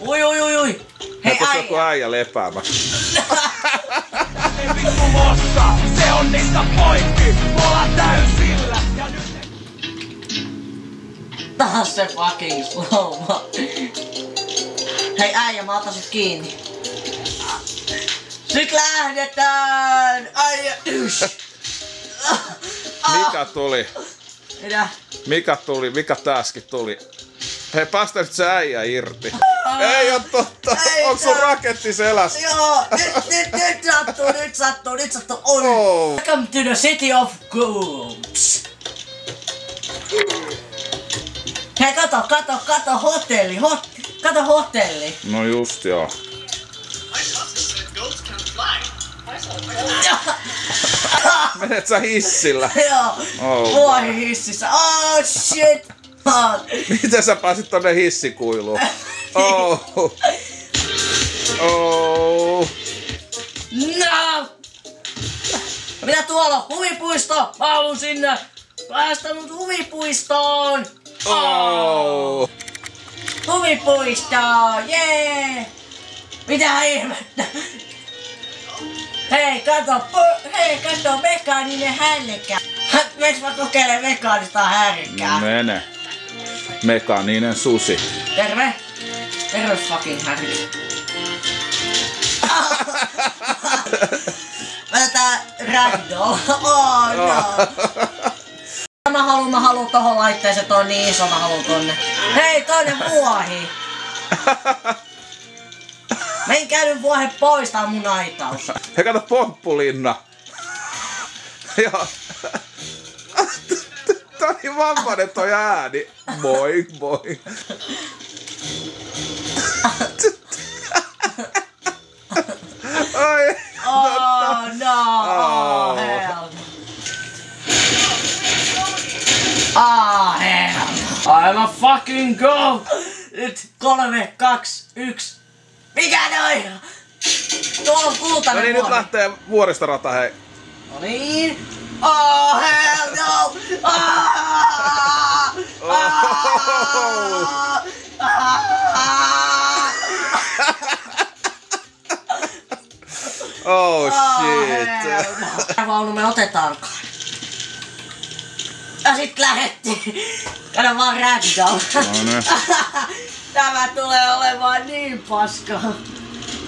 Ui, ui, ui, ui. Hei, Tuossa joku äijä. lepäämässä. Vittu mossa, se on niistä poikki, mulla täysillä. Ja nyt Taas se fucking slowma. Hei äijä, mä otan sut kiinni. Nyt lähdetään! Äijä, ysh! Mikä tuli? Mitä? Mikä tuli? Mikä täskin tuli? Hei, päästä nyt se äijä irti. Ei oo totta. Ei Onks sun raketti selässä? Joo, nyt, nyt, nyt sattuu, nyt sattuu, nyt sattuu. Oi. Oh. Welcome to the city of goats. Hei, kato, kato, kato, hotelli, hot, kato hotelli. No just joo. Menet sä hissillä? Joo, Oh. vuohi hississä. Oh shit. Miten sä pääsit tonne hissikuiluun? Oh. Oh. No! Mitä tuolla? Huvipuisto! Mä haluun sinne! Päästä mut huvipuistoon! Oh. Huvipuistoon! Jee! Mitä ihmettä? Hei, kato! Hei, kato! Mekaaninen härkä! Meiks mä kokeilen mekaanista härkää? Mene. Mekaaninen susi. Terve! Terve fucking! Mä tätä ragdoll. Oh no! Mä haluun, mä haluun tohon laitteeseen, toi on niin iso, mä haluun tonne. Hei, toinen vuohi! Menkää nyt vuohe pois, tää on mun aitaus. Hei kato pomppulinna. Joo. Tää on niin vammainen toi ääni. Moi, moi. Ah hell! I'm a fucking go! Nyt kolme, kaksi, yksi. Mikä noin? Tuolla on No kultainen niin, nyt lähtee vuoristorata, hei. No niin. Oh hell no! Ah! Ah! Ah! Oh Oh, shit. hell no. Me otetaankaan. Ja sit lähettiin. Kato vaan ragdoll. No niin. Tämä tulee olemaan niin paska.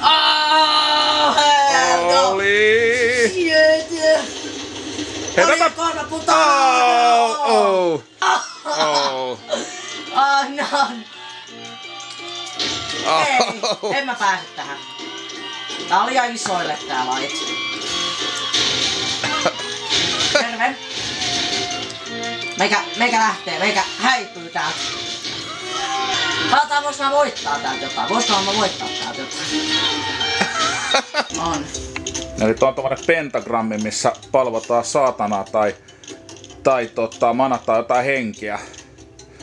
Oh. Oli. Shit. Putaa. Oh, oh. Oh. Oh no. Ei, Oh. en mä pääse tähän. Tää oli liian isoille tää laite. Terve. Meikä, meikä lähtee, meikä häipyy täältä. Katsotaan, vois mä voittaa täältä jotain. Voisiko mä voittaa täältä jotain? On. Eli tuo on tommonen pentagrammi, missä palvotaan saatanaa tai, tai tota, manataan jotain henkiä.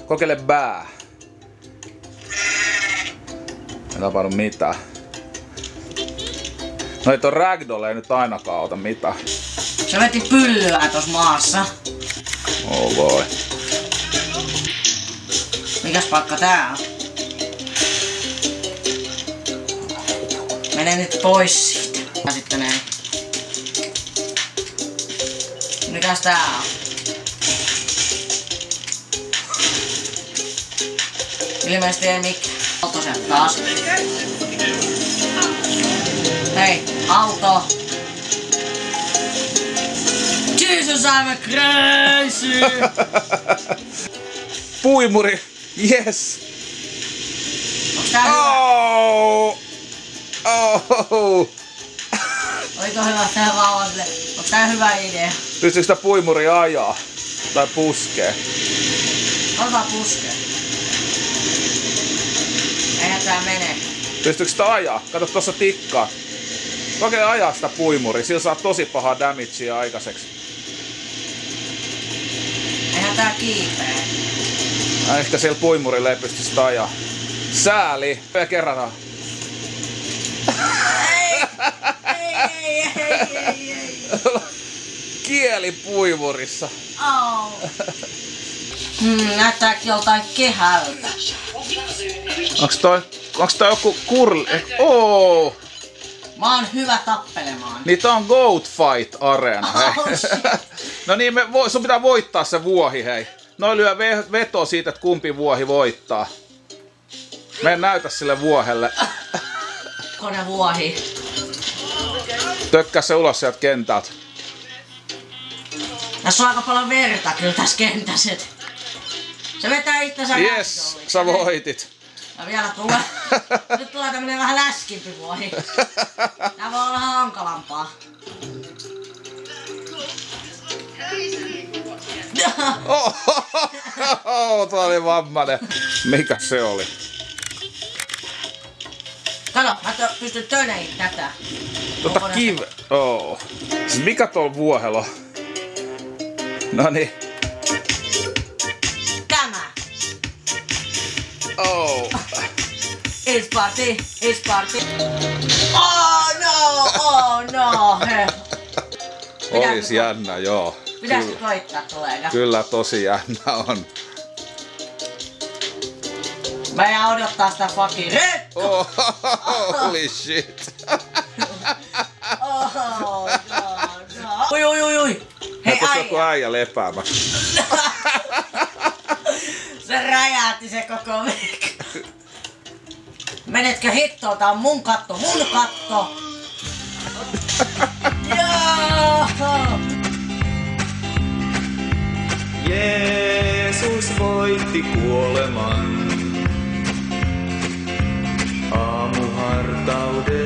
Kokeile bää. Ei tapahdu mitään. No ei toi ragdoll ei nyt ainakaan auta mitään. Se veti pyllyä tos maassa. Oh voi. Mikäs paikka tää on? Mene nyt pois siitä. Ja sitten näin. Mikäs tää on? Ilmeisesti ei mikään. Auto sieltä taas. Hei, auto! Jesus, I'm crazy! Puimuri! Yes! Onks tää hyvä? Oh! Oh! Oliko hyvä tää vauvalle? Onks tää hyvä idea? Pystyykö sitä puimuri ajaa? Tai puskee? Ota puskea. Eihän tää mene. Pystyykö sitä ajaa? Kato tossa tikkaa. Kokeile ajaa sitä puimuri, sillä saa tosi pahaa damagea aikaiseksi. Tää kiipee. Äh, Ehkä siellä puimurilla ei pysty sitä ajaa. Sääli! Ja kerran. Ei! Ei, ei, ei, ei, ei. Kieli puimurissa. Oh. Hmm, näyttääkin joltain kehältä. Onks toi? onks tää joku kurli? Oo! Mä oon hyvä tappelemaan. Niin tää on Goat Fight Arena. Oh, no niin, me vo, sun pitää voittaa se vuohi, hei. Noin lyö ve- veto siitä, että kumpi vuohi voittaa. Me näytä sille vuohelle. Kone vuohi. Tökkää se ulos sieltä kentältä. Tässä on aika paljon verta kyllä tässä kentässä. Se vetää itsensä Yes, sä voitit. Ja vielä tulee. Nyt tulee tämmönen vähän läskimpi vuohi. Tää voi olla hankalampaa. Oh, oh, tää oli vammainen. Mikä se oli? Kato, mä pystyn töneihin tätä. Tota Kokonaista- kiv... Oh. Mikä tuolla vuohelo? No niin. It's party, it's party. Oh no, oh no. Olis jännä, joo. Pitäisikö koittaa tuleeko? kyllä tosi jännä on. Mä jään odottaa sitä fucking red. Oh, holy shit. Oh no, no. Ui, ui, ui, ui. Hei Onko joku äijä. äijä lepäämässä? Se räjähti se koko veikka. Menetkö hittoon? Tää on mun katto, mun katto. Joo. Jeesus voitti kuoleman. Aamuhartauden